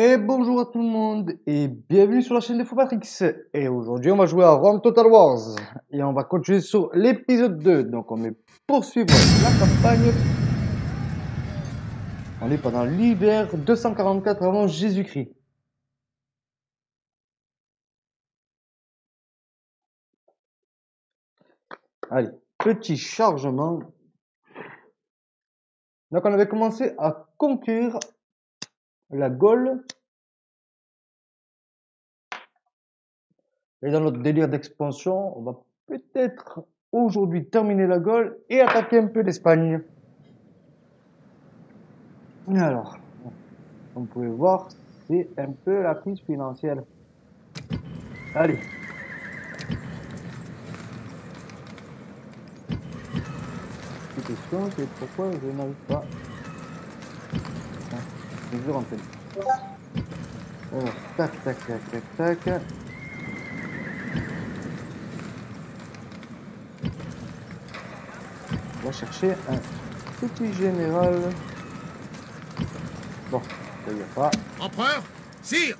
Et bonjour à tout le monde et bienvenue sur la chaîne de Foupatrix. Et aujourd'hui on va jouer à Rome Total Wars et on va continuer sur l'épisode 2. Donc on va poursuivre la campagne. On est pendant l'hiver 244 avant Jésus-Christ. Allez, petit chargement. Donc on avait commencé à conquérir la Gaule. Et dans notre délire d'expansion, on va peut-être aujourd'hui terminer la Gaule et attaquer un peu l'Espagne. Alors, comme vous pouvez voir, c'est un peu la crise financière. Allez. La question, c'est pourquoi je n'arrive pas je. Alors, tac, tac, tac, tac, tac. On va chercher un petit général. Bon, ça y a pas. Empereur Sire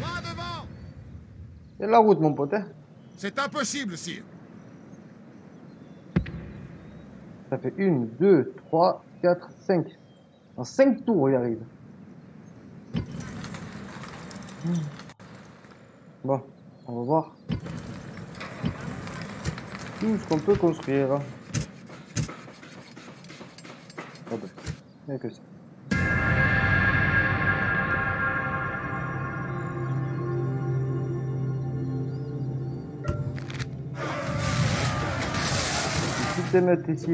Pas devant C'est la route, mon pote. hein. C'est impossible, sire. Ça fait 1, 2, 3, 4, 5. En 5 tours, il arrive. Bon, on va voir tout ce qu'on peut construire. Oh ben, il n'y a que ça. Est mettre ici.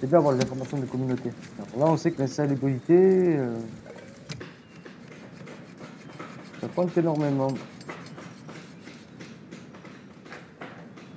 C'est bien avoir les informations des communautés. Là, on sait que l'insalubrité, euh, ça pointe énormément.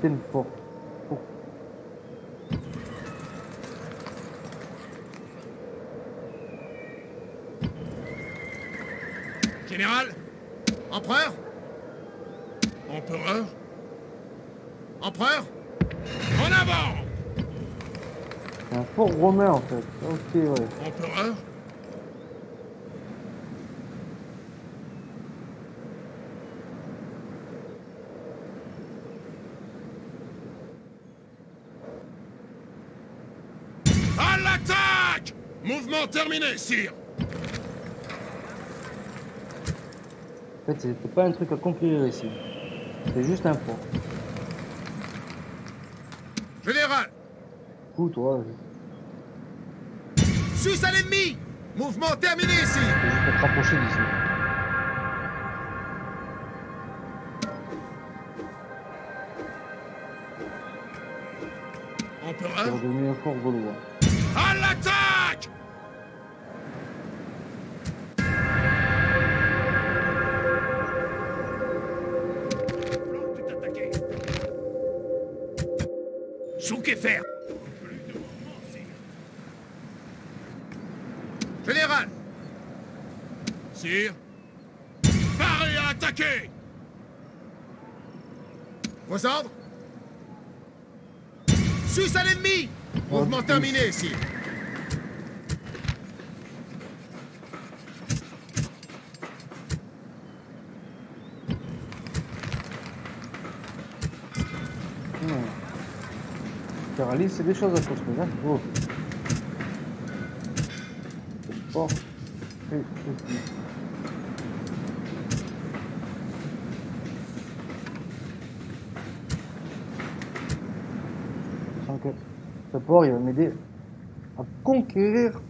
Port. Oh. Général? Empereur? Empereur? Empereur? En avant C'est un fort romain en fait. Ok, ouais. Empereur À l'attaque Mouvement terminé, sire En fait, c'était pas un truc à conquérir ici. C'est juste un port. Général coup, toi, je- Suisse à l'ennemi Mouvement terminé, je sire vais te rapprocher d'ici. C'est Empereur redevenu un fort gaulois. À l'attaque et Général. Sire. Parez à attaquer. Vos ordres. Suisse à l'ennemi. Mouvement Oh, terminé, sire C'est des choses à construire. Hein. Oh. Sachant que ce port, il va m'aider à conquérir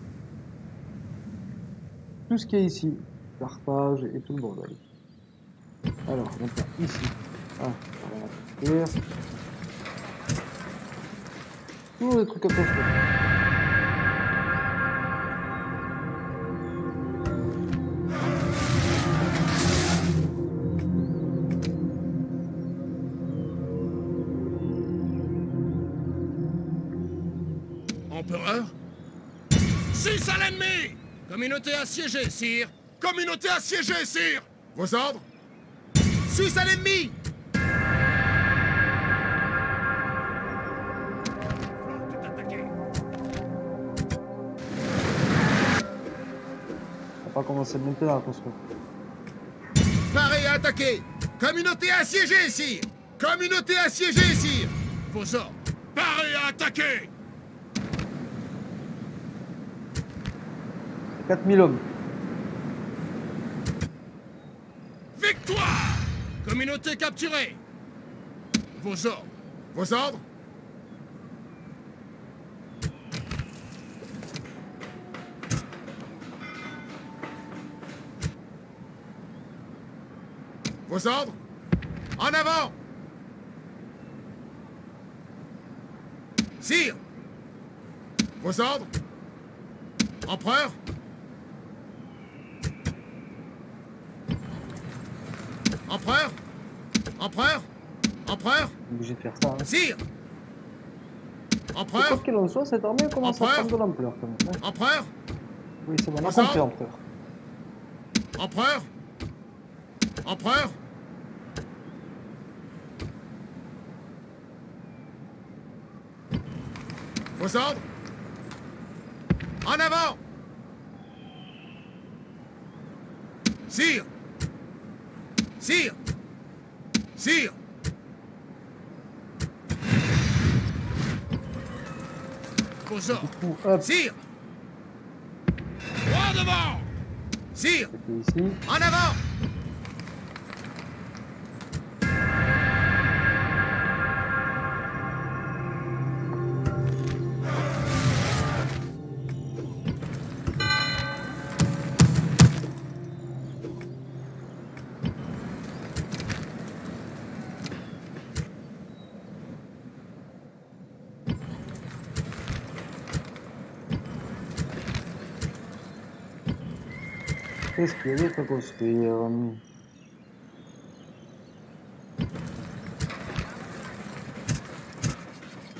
tout ce qui est ici. Carthage et tout le bordel. Alors, donc là, ici. Ah, on va construire. Toujours des trucs à construire. Empereur? 6 à l'ennemi! Communauté assiégée, sire! Communauté assiégée, sire! Vos ordres? 6 à l'ennemi Commencer maintenant à construire. Paré à attaquer Communauté assiégée, sire. Communauté assiégée, sire. Vos ordres. Paré à attaquer 4000 hommes. Victoire. Communauté capturée. Vos ordres. Vos ordres Vos ordres En avant Sire Vos ordres Empereur Empereur Empereur Empereur obligé de faire ça. Hein. Sire Quoi Empereur qu'il en soit, cette armée commence à Empereur prendre de l'ampleur quand même. hein. Empereur Oui, c'est bon, on a Bonsoir. compris, empereur. Empereur Empereur Vos ordres En avant! Sire! Sire! Sire! Vos ordres Sire! Droit devant! Sire. En avant Qu'est-ce qu'il y avait à construire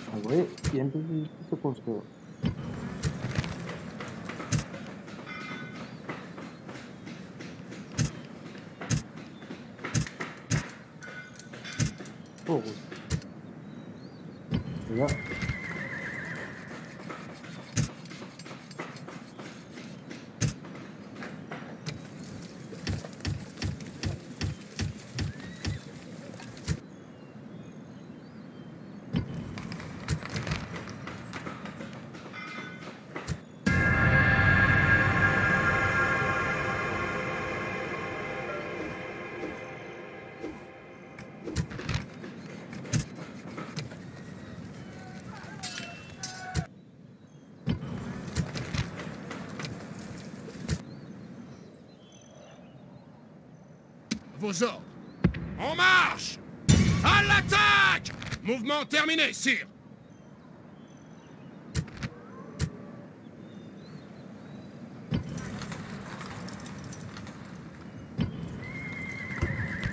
Ah oui, Vos ordres. En marche À l'attaque Mouvement terminé, sire.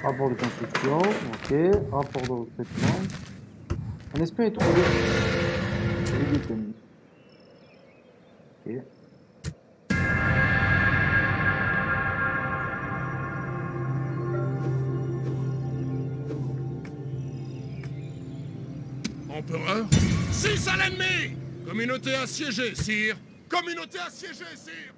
Rapport de construction, ok. Rapport de recrutement. Un espion est trouvé. Ok. Communauté assiégée, sire. Communauté assiégée, sire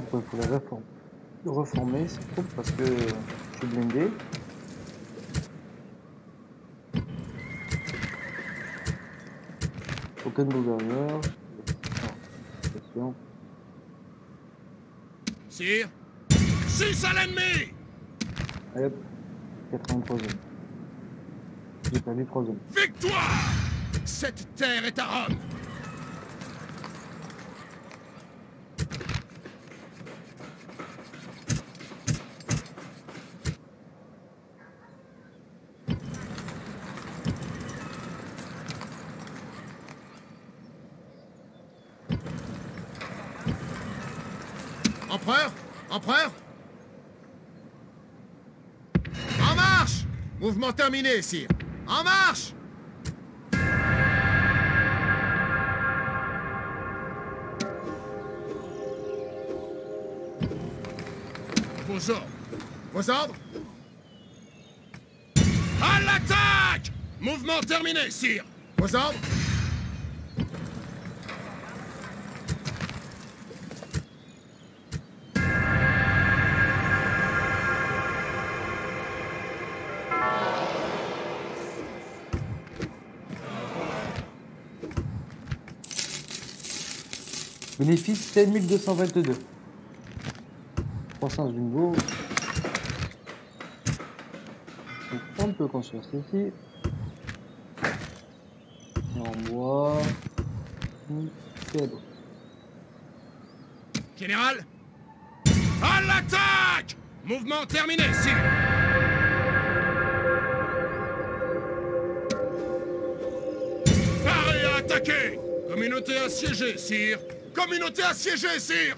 pourquoi il faut les reformer, reformer ces troupes parce que je suis blindé. Aucun gouverneur. Non, attention. Sire 6 à l'ennemi Allez hop, 83 zones. J'ai perdu 3 zones. Victoire Cette terre est à Rome Empereur Empereur En marche Mouvement terminé, sire. En marche Vos ordres. Vos ordres? À l'attaque Mouvement terminé, sire. Vos ordres? 7222. Croissance du niveau. On peut construire ceci. En bois. Nickel. Général À l'attaque Mouvement terminé, attaquer Communauté assiégée, sire Communauté assiégée, sire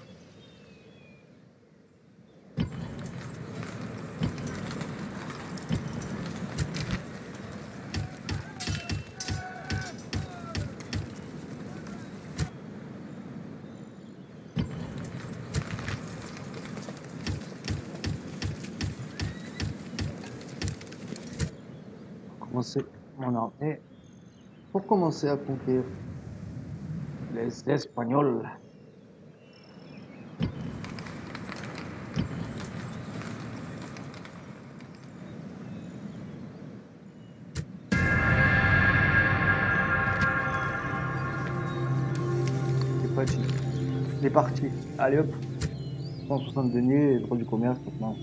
Commencer mon armée. Pour commencer à conquérir les Espagnols. C'est parti. C'est parti. Allez hop. 160 deniers, droit du commerce maintenant.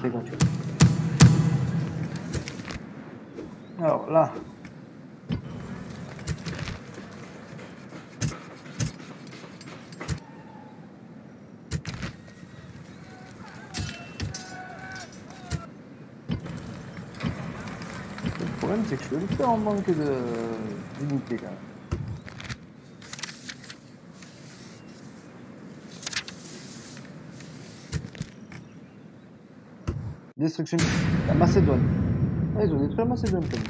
C'est gratuit. Alors là. Le problème c'est que je suis un peu en manque de d'unité quand même. Destruction. La Macédoine. Ah, ils ont détruit la Macédoine quand même.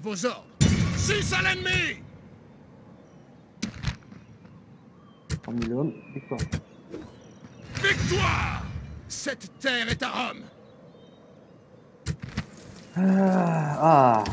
Vos ordres 6 à l'ennemi 3 000 hommes, victoire. Victoire Cette terre est à Rome Ah,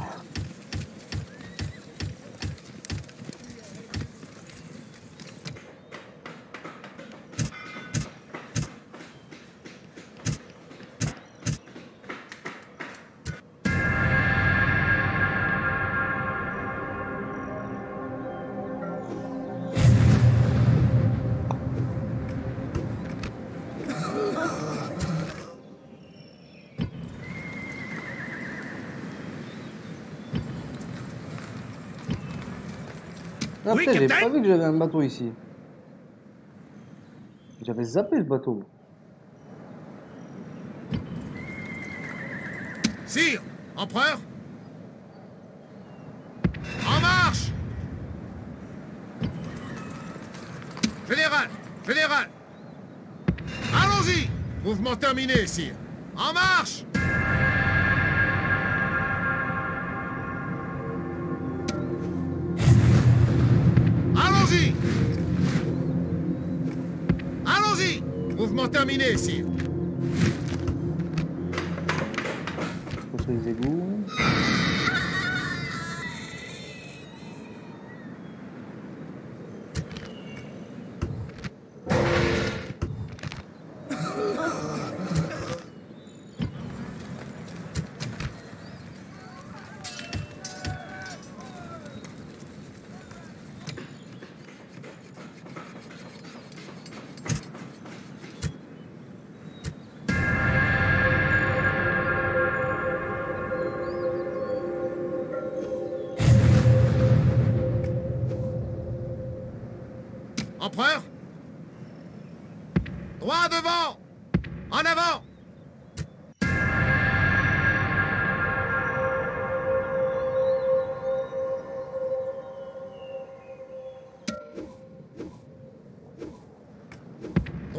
Oui, putain, j'ai pas vu que j'avais un bateau ici. J'avais zappé ce bateau. Sire Empereur En marche Général Général Allons-y Mouvement terminé, sire. En marche Mouvement terminé, sire. Construire les égouts.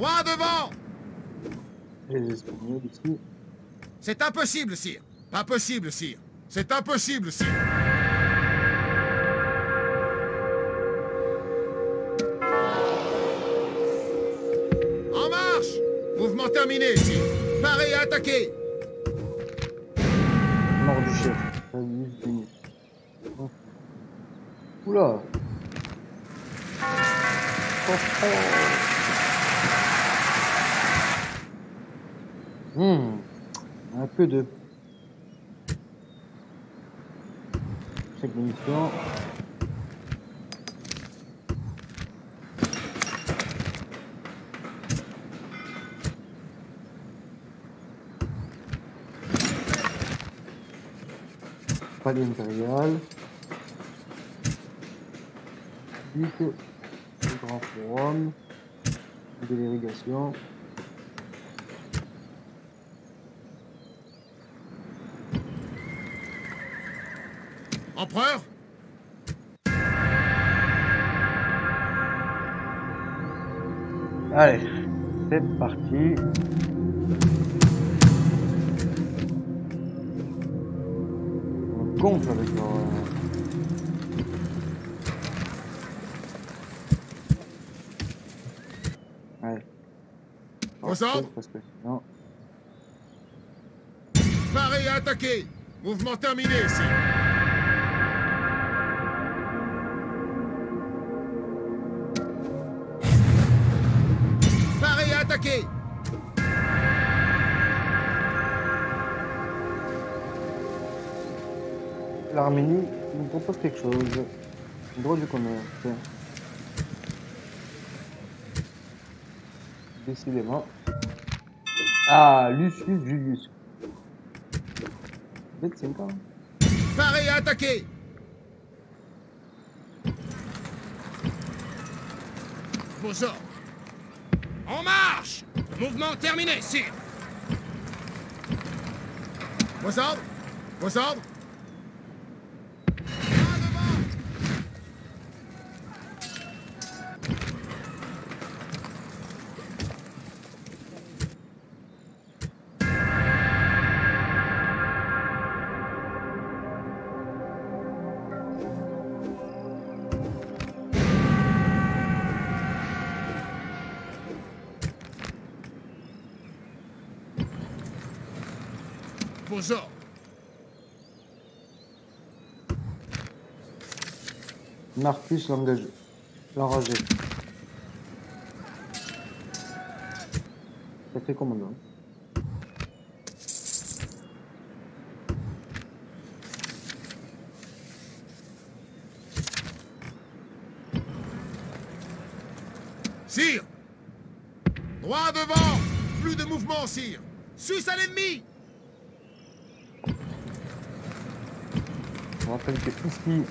Droit devant Les Espagnols ici. C'est impossible, sire Pas possible, sire C'est impossible, sire En marche Mouvement terminé, sire Paré et attaqué Mort du chef. Minutes. Oh. Oula. Oh, oh. Hmm. Un peu de... Chaque munition. Palais grand forum. De l'irrigation. Empereur? Allez, c'est parti. On gonfle avec que sinon... Paré et attaqué. Mouvement terminé, sire L'Arménie nous propose quelque chose. Droit du commerce. Décidément. Ah, Lucius Julius. C'est encore. Paré et attaqué Vos ordres En marche Mouvement terminé, sire Vos ordres? Vos ordres Marcus. L'enragé. Ça fait commandant. Sire Droit devant Plus de mouvement, sire Suisse à l'ennemi Je rappelle que ici,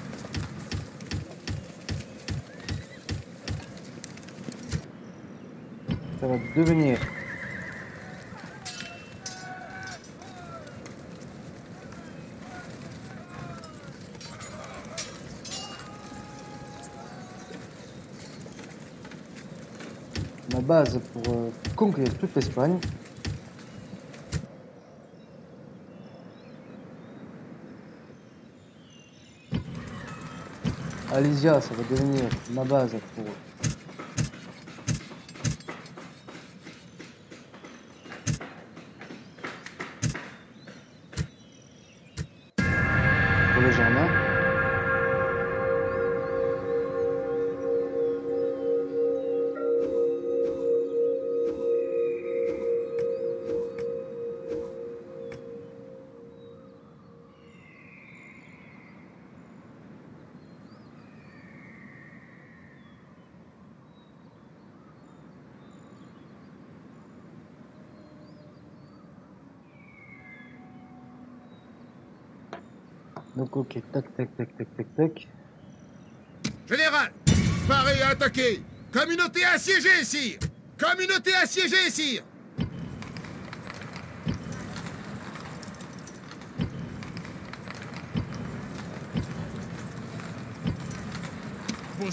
ça va devenir ma base pour euh, conquérir toute l'Espagne. Alésia, ça va devenir Donc ok, tac tac tac tac tac tac. Général Paré et attaqué Communauté assiégée, sire Communauté assiégée, sire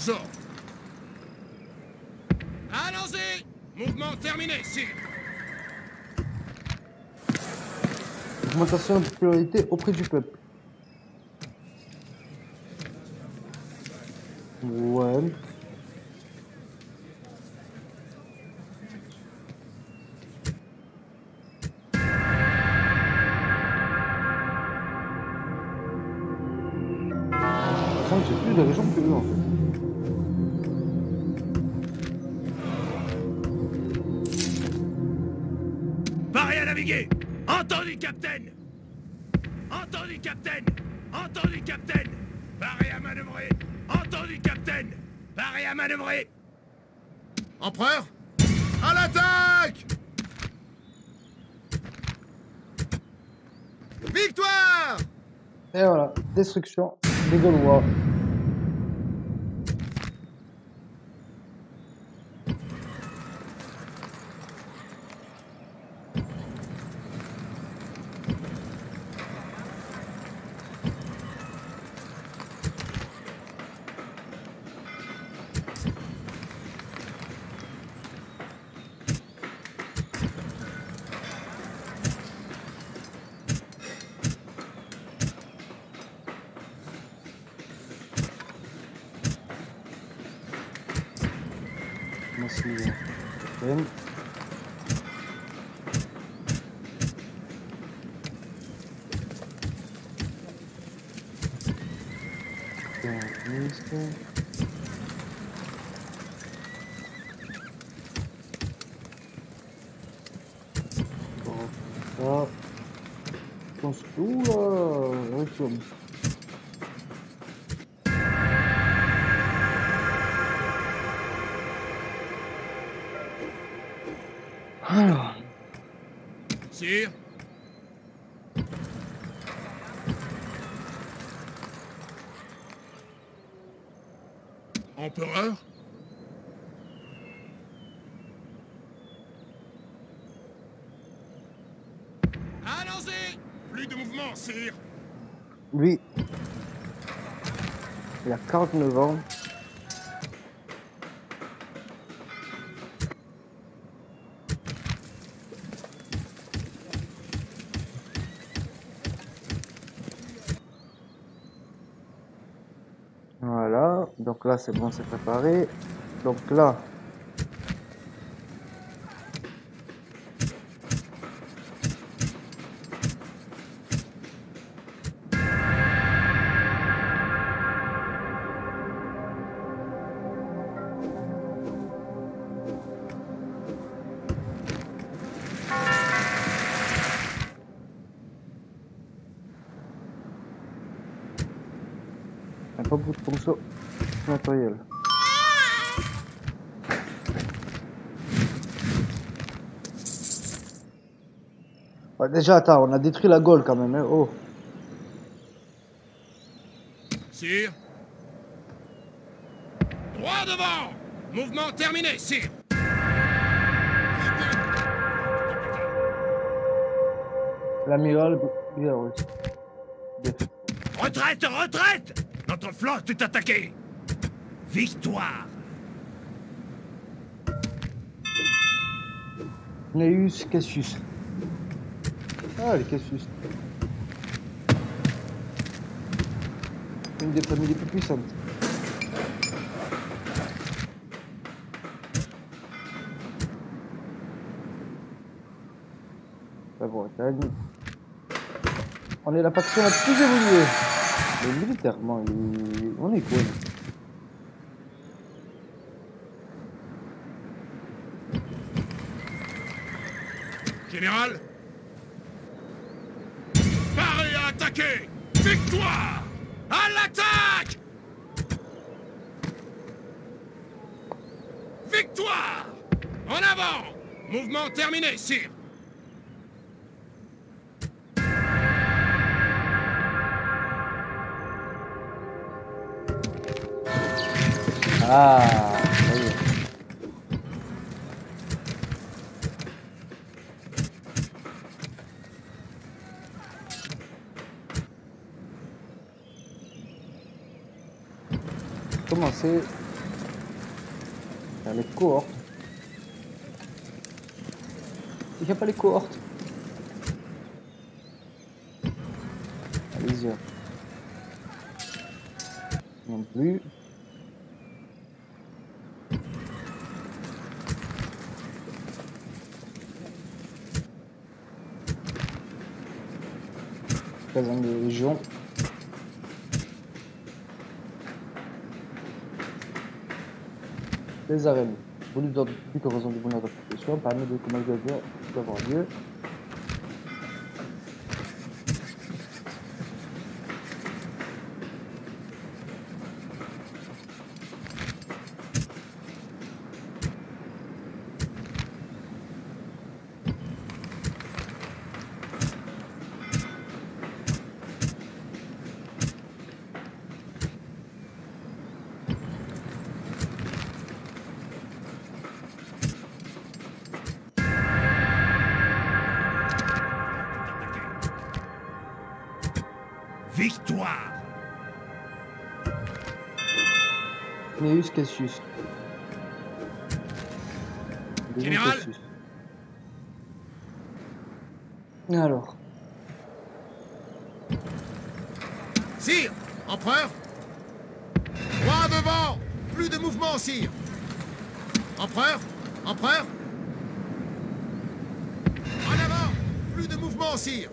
ordres. Allons-y Mouvement terminé, sire Augmentation de popularité auprès du peuple. Que que eux en fait. Paré à naviguer. Entendu, capitaine. Entendu, capitaine. Entendu, capitaine. Paré à manœuvrer. Entendu, capitaine. Paré à manœuvrer. Empereur À l'attaque! Victoire! Et voilà, destruction des Gaulois. Massive. Ben. Pianista. Bon, ça. Je pense que... Oula Requiem. Alors... Sire Empereur? Allons-y! Plus de mouvement, sire. Lui, il a 49 ans. Là c'est bon, c'est préparé. Donc là, pas beaucoup de fonctions Ouais, déjà, attends, on a détruit la Gaule quand même. hein, Oh, Sire. Droit devant. Mouvement terminé, sire. L'amiral. Retraite, retraite. Notre flotte est attaquée Victoire Neus Cassius. Ah, les Cassius. Une des familles les plus puissantes. La Bretagne. On est la faction la plus évoluée. Mais militairement, il- on est cool. Général. Paré à attaquer Victoire. À l'attaque. Victoire. En avant. Mouvement terminé, sire Ah, commencer faire les cohortes. Il n'y a pas les cohortes. Allez-y. Non plus. Caserne de Légion. Les arènes. Bonus d'ordre public en raison du bonheur profession permet de commun doit avoir lieu. Gnaeus Cassius. Général Cassius. Alors, Sire Empereur Droit devant Plus de mouvement, sire Empereur Empereur En avant Plus de mouvement, sire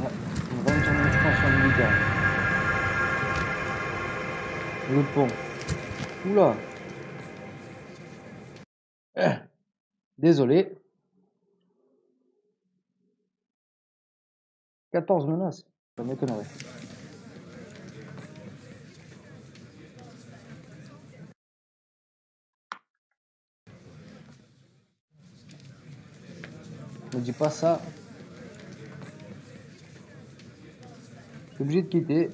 ouais, on va entrer en expansion militaire. Le pont. Eh, Désolé. 14 menaces. Ça m'étonnerait. Me dis pas ça. Je suis obligé de quitter.